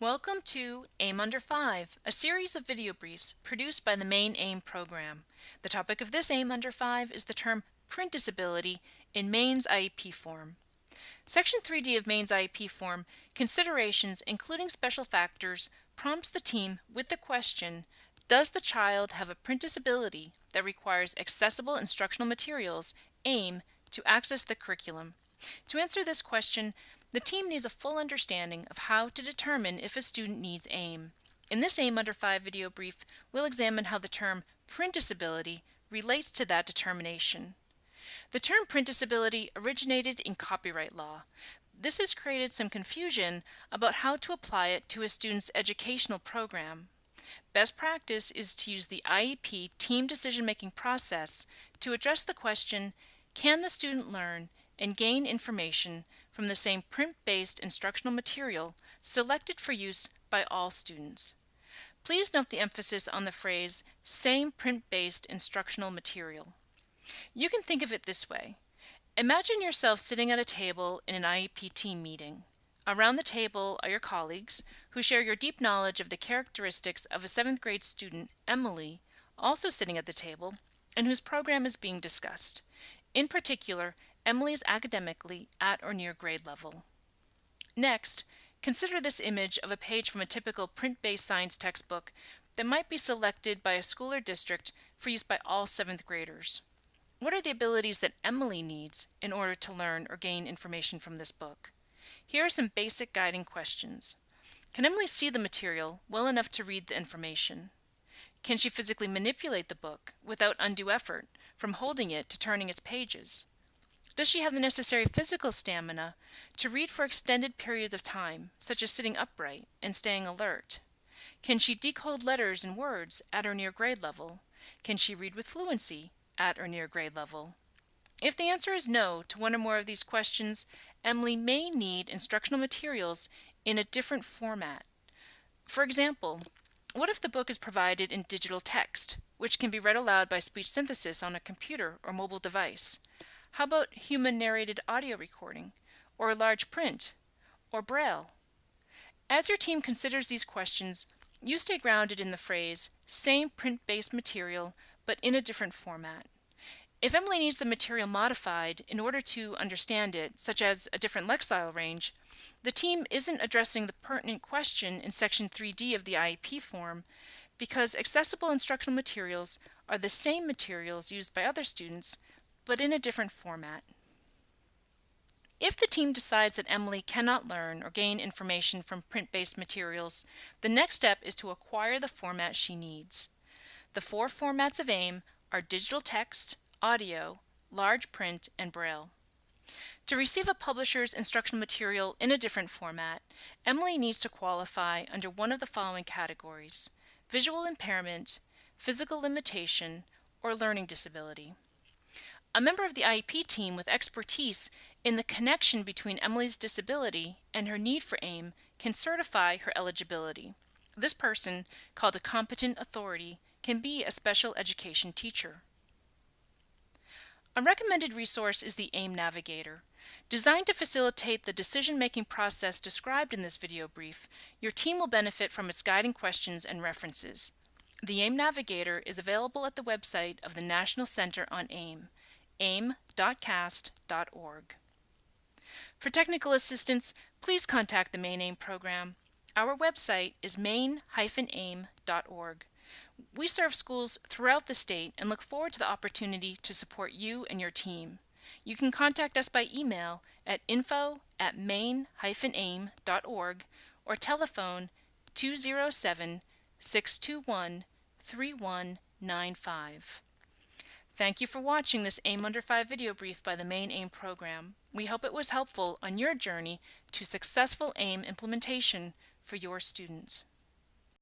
Welcome to AIM Under 5, a series of video briefs produced by the Maine AIM program. The topic of this AIM Under 5 is the term print disability in Maine's IEP form. Section 3D of Maine's IEP form, Considerations including special factors, prompts the team with the question, does the child have a print disability that requires accessible instructional materials, AIM, to access the curriculum? To answer this question, the team needs a full understanding of how to determine if a student needs AIM. In this AIM Under 5 video brief, we'll examine how the term print disability relates to that determination. The term print disability originated in copyright law. This has created some confusion about how to apply it to a student's educational program. Best practice is to use the IEP team decision-making process to address the question, can the student learn and gain information from the same print-based instructional material selected for use by all students. Please note the emphasis on the phrase same print-based instructional material. You can think of it this way. Imagine yourself sitting at a table in an IEP team meeting. Around the table are your colleagues who share your deep knowledge of the characteristics of a 7th grade student, Emily, also sitting at the table, and whose program is being discussed. In particular, Emily is academically at or near grade level. Next, consider this image of a page from a typical print-based science textbook that might be selected by a school or district for use by all 7th graders. What are the abilities that Emily needs in order to learn or gain information from this book? Here are some basic guiding questions. Can Emily see the material well enough to read the information? Can she physically manipulate the book without undue effort, from holding it to turning its pages? Does she have the necessary physical stamina to read for extended periods of time, such as sitting upright and staying alert? Can she decode letters and words at or near grade level? Can she read with fluency at or near grade level? If the answer is no to one or more of these questions, Emily may need instructional materials in a different format. For example, what if the book is provided in digital text, which can be read aloud by speech synthesis on a computer or mobile device? How about human narrated audio recording, or large print, or braille? As your team considers these questions, you stay grounded in the phrase, same print-based material, but in a different format. If Emily needs the material modified in order to understand it, such as a different lexile range, the team isn't addressing the pertinent question in Section 3D of the IEP form because accessible instructional materials are the same materials used by other students but in a different format. If the team decides that Emily cannot learn or gain information from print-based materials, the next step is to acquire the format she needs. The four formats of AIM are digital text, audio, large print, and braille. To receive a publisher's instructional material in a different format, Emily needs to qualify under one of the following categories, visual impairment, physical limitation, or learning disability. A member of the IEP team with expertise in the connection between Emily's disability and her need for AIM can certify her eligibility. This person, called a competent authority, can be a special education teacher. A recommended resource is the AIM Navigator. Designed to facilitate the decision-making process described in this video brief, your team will benefit from its guiding questions and references. The AIM Navigator is available at the website of the National Center on AIM aim.cast.org. For technical assistance, please contact the Maine AIM program. Our website is maine-aim.org. We serve schools throughout the state and look forward to the opportunity to support you and your team. You can contact us by email at info at maine-aim.org or telephone 207 621 3195. Thank you for watching this AIM Under 5 video brief by the Maine AIM program. We hope it was helpful on your journey to successful AIM implementation for your students.